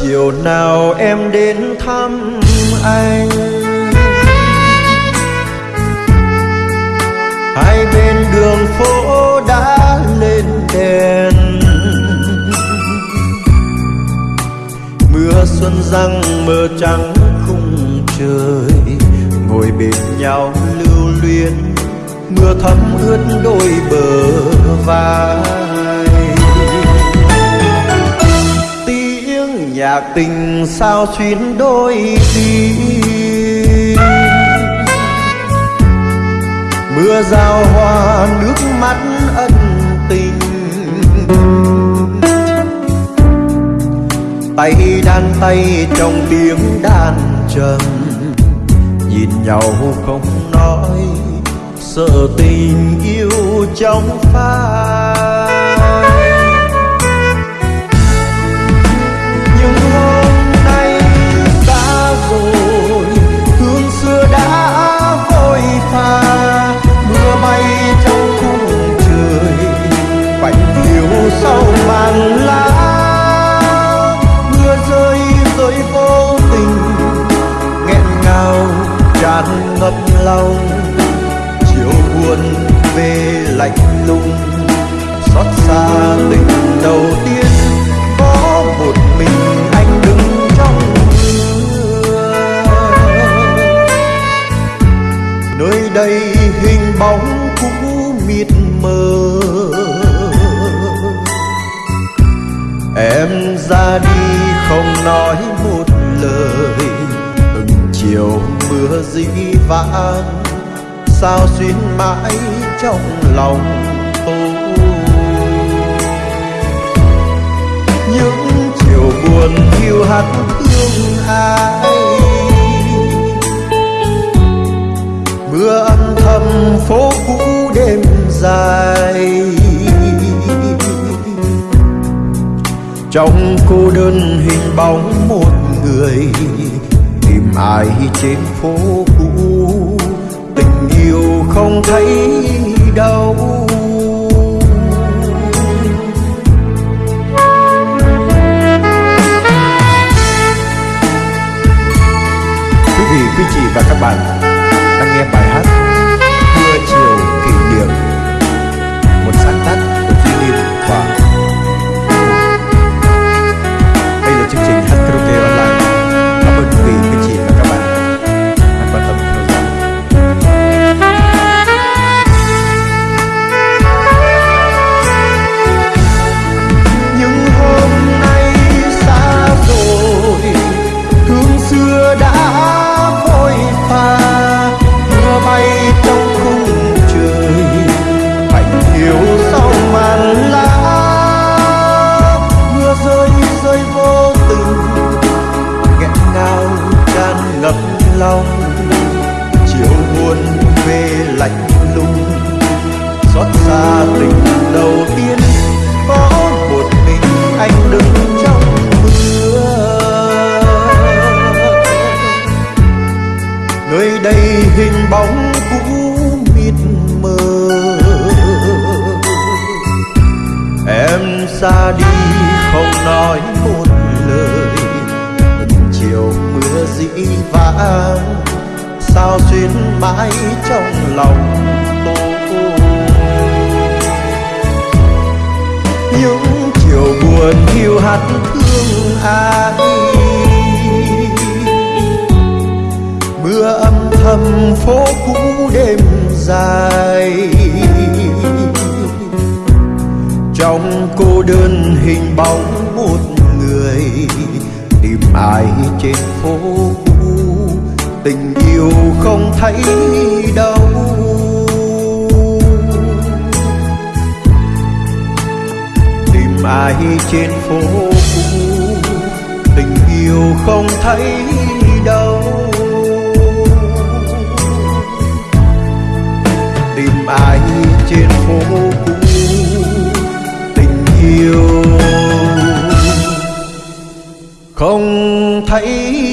chiều nào em đến thăm anh. Hai bên đường phố đã lên đèn. Mưa xuân răng mơ trắng khung trời, ngồi bên nhau lưu luyến. Mưa thấm ướt đôi bờ vai. Nhạc tình sao xuyến đôi tim mưa giao hoa, nước mắt ân tình. Tay đan tay trong tiếng đàn trầm. Nhìn nhau không nói, sợ tình yêu trong phai. Lạnh lùng, xót xa tình đầu tiên. Có một mình anh đứng trong mưa. Nơi đây hình bóng cũ mịt mờ. Em ra đi không nói một lời. Từng chiều mưa dĩ vãng, sao xuyên mãi trong lòng tôi. Những chiều buồn thiêu hắt thương ai? Mưa âm thầm phố cũ đêm dài. Trong cô đơn hình bóng một người, tìm ai trên phố cũ? Tình yêu không thấy đâu lòng chiều buồn về lạnh lùng. Xót xa tình đầu tiên, có một mình anh đứng trong mưa. Nơi đây hình bóng cũ mịt mờ. Em xa đi, không nói một mưa sao xuyên mãi trong lòng tôi những chiều buồn hiu hắt thương ai? Mưa âm thầm phố cũ đêm dài. Trong cô đơn hình bóng một người, tìm ai trên phố cũ? Tình yêu không thấy đâu. Tìm ai trên phố cũ, tình yêu không thấy đâu. Tìm ai trên phố cũ, tình yêu không thấy đâu